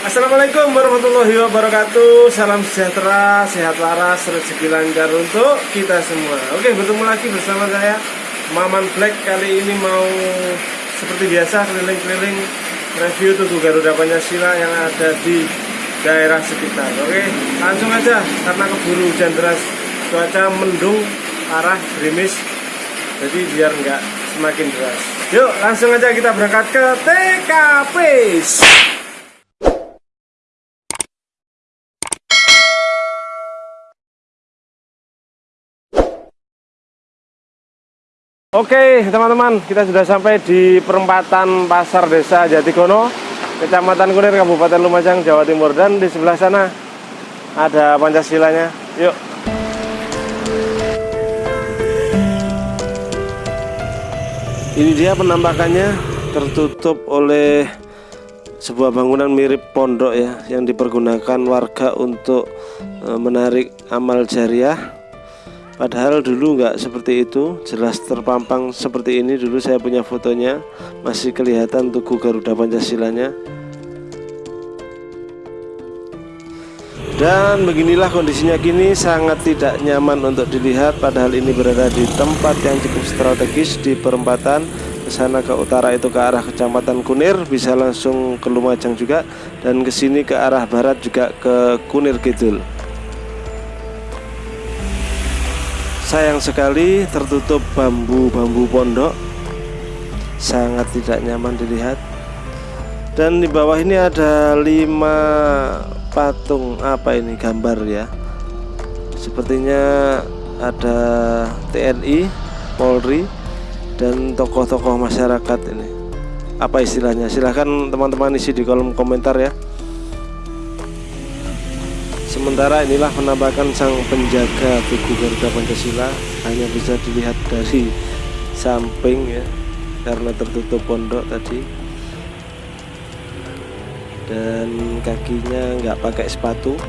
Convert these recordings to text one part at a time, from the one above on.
Assalamualaikum warahmatullahi wabarakatuh. Salam sejahtera, sehat waras, rezeki lancar untuk kita semua. Oke, bertemu lagi bersama saya Maman Black. Kali ini mau seperti biasa keliling-keliling review Tugu Garuda Pancasila yang ada di daerah sekitar. Oke, langsung aja karena keburu hujan deras Cuaca mendung, arah gerimis. Jadi biar nggak semakin deras. Yuk, langsung aja kita berangkat ke TKP Oke teman-teman kita sudah sampai di perempatan pasar desa Jatigono Kecamatan Kunir Kabupaten Lumajang Jawa Timur. Dan di sebelah sana ada Pancasilanya. Yuk. Ini dia penampakannya tertutup oleh sebuah bangunan mirip pondok ya yang dipergunakan warga untuk eh, menarik amal jariah Padahal dulu nggak seperti itu, jelas terpampang seperti ini dulu saya punya fotonya, masih kelihatan Tugu Garuda Pancasilanya. Dan beginilah kondisinya kini sangat tidak nyaman untuk dilihat padahal ini berada di tempat yang cukup strategis di perempatan ke sana ke utara itu ke arah Kecamatan Kunir bisa langsung ke Lumajang juga dan ke sini ke arah barat juga ke Kunir Kidul. Sayang sekali tertutup bambu-bambu pondok. Sangat tidak nyaman dilihat. Dan di bawah ini ada lima patung. Apa ini gambar ya? Sepertinya ada TNI Polri dan tokoh-tokoh masyarakat ini. Apa istilahnya? Silahkan teman-teman isi di kolom komentar ya Sementara inilah penampakan sang penjaga Tugu Garuda Pancasila. Hanya bisa dilihat dari samping ya karena tertutup pondok tadi. Dan kakinya nggak pakai sepatu.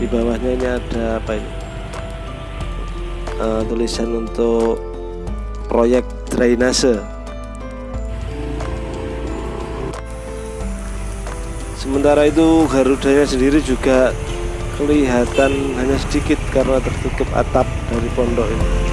Di bawahnya ini ada apa ini? Uh, tulisan untuk proyek drainase. Sementara itu Garudanya sendiri juga kelihatan hanya sedikit karena tertutup atap dari pondok ini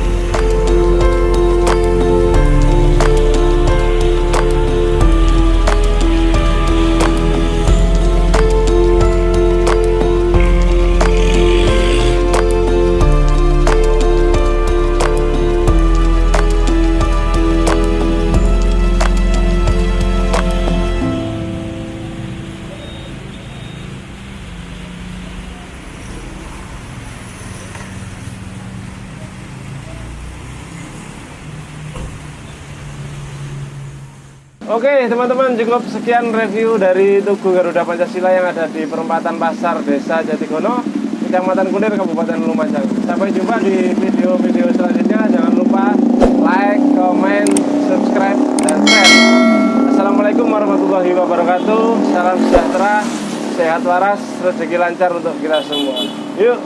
Oke teman-teman cukup sekian review dari Tugu Garuda Pancasila yang ada di perempatan pasar desa Jatigono Kecamatan Kunir Kabupaten Lumajang. Sampai jumpa di video-video selanjutnya. Jangan lupa like, comment, subscribe, dan share. Assalamualaikum warahmatullahi wabarakatuh. Salam sejahtera, sehat waras, rezeki lancar untuk kita semua. Yuk